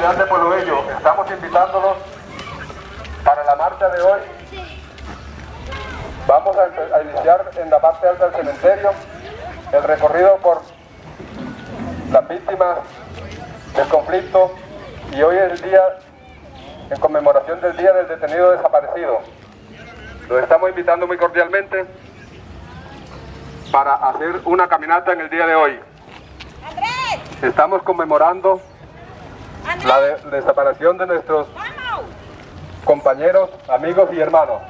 comunidad de Pueblo Bello, estamos invitándolos para la marcha de hoy. Vamos a, a iniciar en la parte alta del cementerio el recorrido por las víctimas del conflicto y hoy es el día en conmemoración del Día del Detenido Desaparecido. Los estamos invitando muy cordialmente para hacer una caminata en el día de hoy. Estamos conmemorando la de- desaparición de nuestros compañeros, amigos y hermanos.